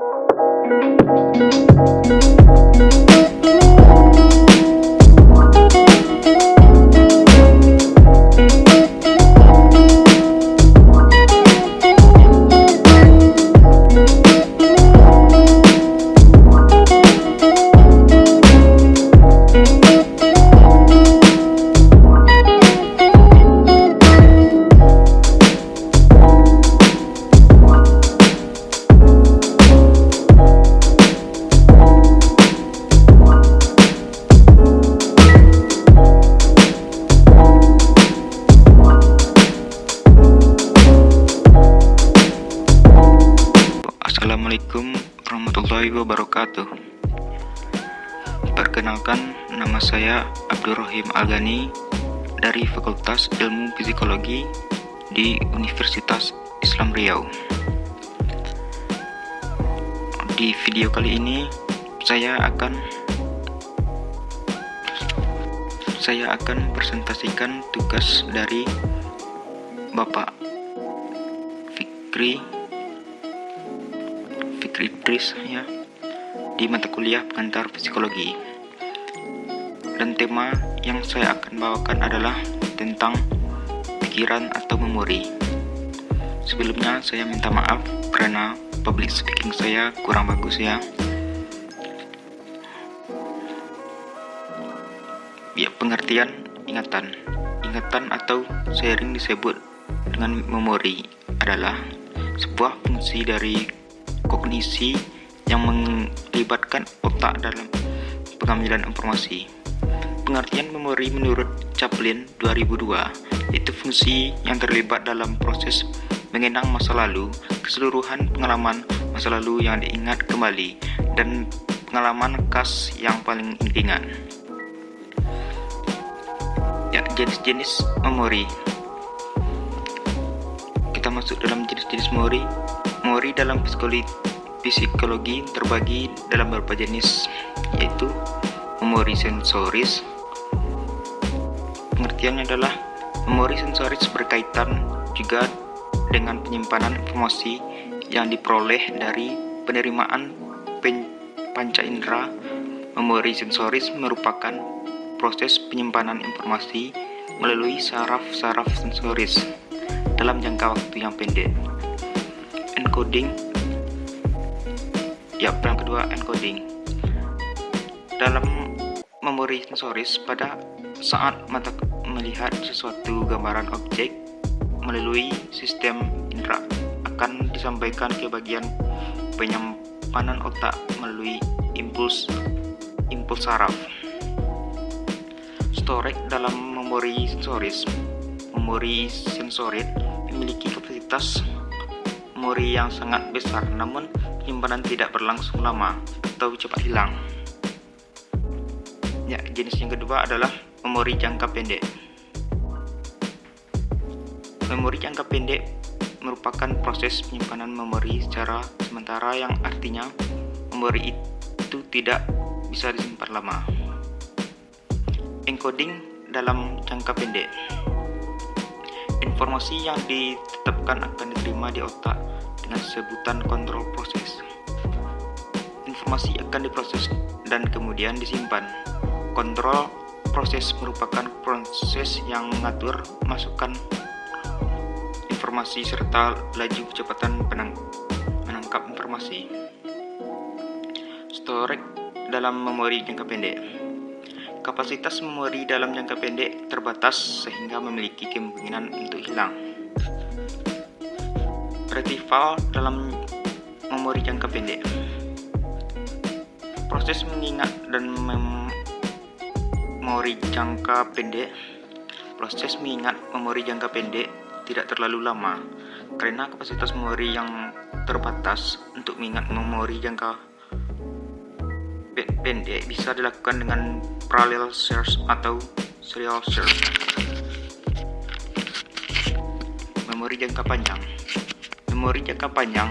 Assalamualaikum warahmatullahi wabarakatuh. Perkenalkan, nama saya Abdurrahim Algani dari Fakultas Ilmu Psikologi di Universitas Islam Riau. Di video kali ini, saya akan saya akan presentasikan tugas dari Bapak Fikri Idris ya. Di mata kuliah pengantar psikologi. Dan tema yang saya akan bawakan adalah tentang pikiran atau memori. Sebelumnya saya minta maaf karena public speaking saya kurang bagus ya. Ya pengertian ingatan. Ingatan atau sering disebut dengan memori adalah sebuah fungsi dari kognisi yang melibatkan otak dalam pengambilan informasi. Pengertian memori menurut Chaplin 2002 itu fungsi yang terlibat dalam proses mengenang masa lalu, keseluruhan pengalaman masa lalu yang diingat kembali, dan pengalaman khas yang paling diingat. Ya, jenis-jenis memori. Kita masuk dalam jenis-jenis memori Memori dalam psikologi, terbagi dalam beberapa jenis, yaitu memori sensoris. Pengertiannya adalah memori sensoris berkaitan juga dengan penyimpanan informasi yang diperoleh dari penerimaan panca indera. Memori sensoris merupakan proses penyimpanan informasi melalui saraf-saraf sensoris dalam jangka waktu yang pendek. Encoding. Ya yang kedua encoding. Dalam memori sensoris pada saat mata melihat sesuatu gambaran objek melalui sistem indera akan disampaikan ke bagian penyimpanan otak melalui impuls impuls saraf. Storage dalam memori sensoris memori sensorit memiliki kapasitas memori yang sangat besar namun penyimpanan tidak berlangsung lama atau cepat hilang. Ya, jenis yang kedua adalah memori jangka pendek. Memori jangka pendek merupakan proses penyimpanan memori secara sementara yang artinya memori itu tidak bisa disimpan lama. Encoding dalam jangka pendek. Informasi yang ditetapkan akan diterima di otak dengan sebutan kontrol proses. Informasi akan diproses dan kemudian disimpan. Kontrol proses merupakan proses yang mengatur masukan informasi serta laju kecepatan penang menangkap informasi. Storage dalam memori jangka pendek. Kapasitas memori dalam jangka pendek terbatas sehingga memiliki kemungkinan untuk hilang retrieval dalam memori jangka pendek. Proses mengingat dan memori jangka pendek Proses mengingat memori jangka pendek tidak terlalu lama karena kapasitas memori yang terbatas untuk mengingat memori jangka pendek bisa dilakukan dengan parallel search atau serial search. Memori jangka panjang Memori jangka panjang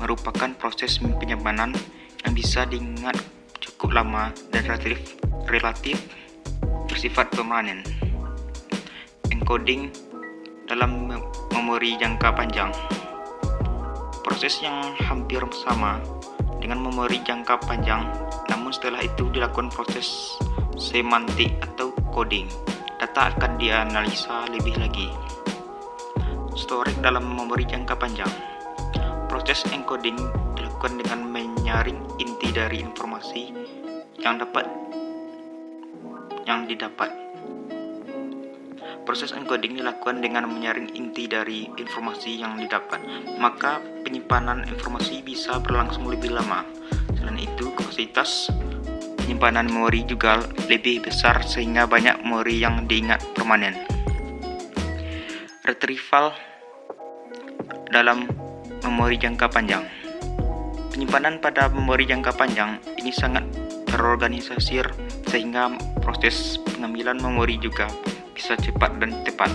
merupakan proses penyimpanan yang bisa diingat cukup lama dan relatif, relatif bersifat permanen. Encoding dalam memori jangka panjang Proses yang hampir sama dengan memori jangka panjang, namun setelah itu dilakukan proses semantik atau coding. Data akan dianalisa lebih lagi. Storage dalam memori jangka panjang. Proses encoding dilakukan dengan menyaring inti dari informasi yang dapat yang didapat. Proses encoding dilakukan dengan menyaring inti dari informasi yang didapat, maka penyimpanan informasi bisa berlangsung lebih lama. Selain itu, kapasitas penyimpanan memori juga lebih besar sehingga banyak memori yang diingat permanen. Retrieval dalam memori jangka panjang. Penyimpanan pada memori jangka panjang ini sangat terorganisir sehingga proses pengambilan memori juga bisa cepat dan tepat.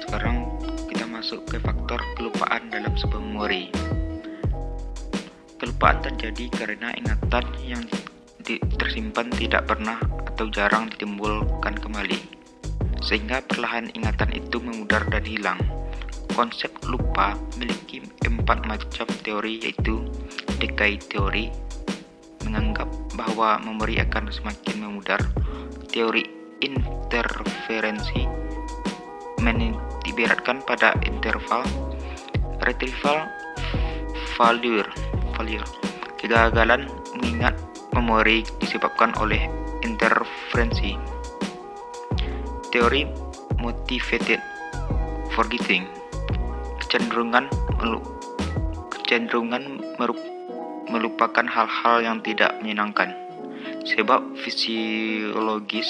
Sekarang kita masuk ke faktor kelupaan dalam sebuah memori. Kelupaan terjadi karena ingatan yang tersimpan tidak pernah atau jarang ditimbulkan kembali, sehingga perlahan ingatan itu memudar dan hilang. Konsep lupa memiliki empat macam teori yaitu decay teori menganggap bahwa memori akan semakin memudar. Teori interferensi meniberatkan pada interval retrieval failure failure kegagalan mengingat memori disebabkan oleh interferensi teori motivated forgetting kecenderungan kecenderungan melupakan hal-hal yang tidak menyenangkan. Sebab fisiologis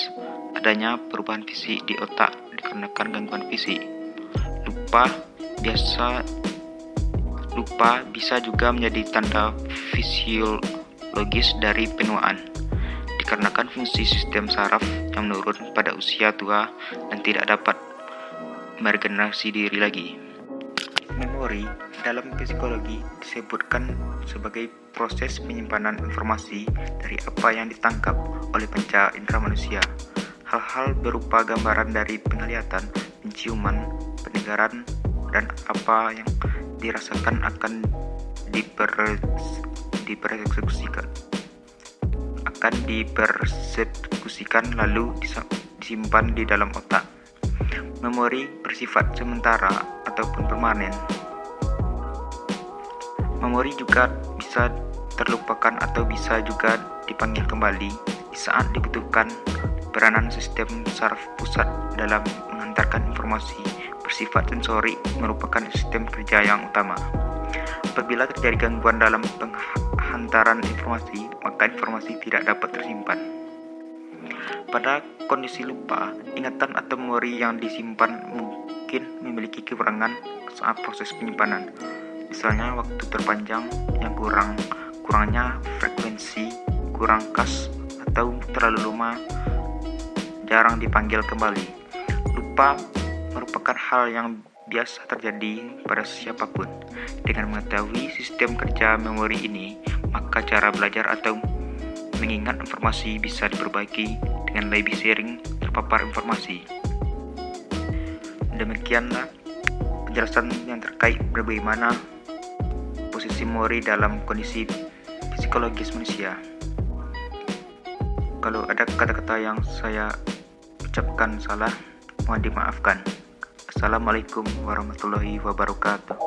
adanya perubahan fisik di otak dikarenakan gangguan fisik. Lupa biasa lupa bisa juga menjadi tanda fisiologis dari penuaan dikarenakan fungsi sistem saraf yang menurun pada usia tua dan tidak dapat meregenerasi diri lagi. Memori dalam psikologi disebutkan sebagai proses penyimpanan informasi dari apa yang ditangkap oleh panca indera manusia. Hal-hal berupa gambaran dari penglihatan, penciuman, pendengaran, dan apa yang dirasakan akan dipersekusikan akan dipersekusikan lalu disimpan di dalam otak. Memori bersifat sementara ataupun permanen. Memori juga bisa terlupakan atau bisa juga dipanggil kembali saat dibutuhkan. Peranan sistem saraf pusat dalam mengantarkan informasi bersifat sensori merupakan sistem kerja yang utama. Apabila terjadi gangguan dalam penghantaran informasi, maka informasi tidak dapat tersimpan. Pada kondisi lupa, ingatan atau memori yang disimpan mungkin memiliki kekurangan saat proses penyimpanan. Misalnya waktu terpanjang yang kurang, kurangnya frekuensi, kurang khas, atau terlalu lama jarang dipanggil kembali. Lupa merupakan hal yang biasa terjadi pada siapa pun. Dengan mengetahui sistem kerja memori ini, maka cara belajar atau mengingat informasi bisa diperbaiki dengan lebih sering terpapar informasi. Demikianlah penjelasan yang terkait bagaimana posisi memori dalam kondisi psikologis manusia. Kalau ada kata-kata yang saya ucapkan salah, mohon dimaafkan. Assalamualaikum warahmatullahi wabarakatuh.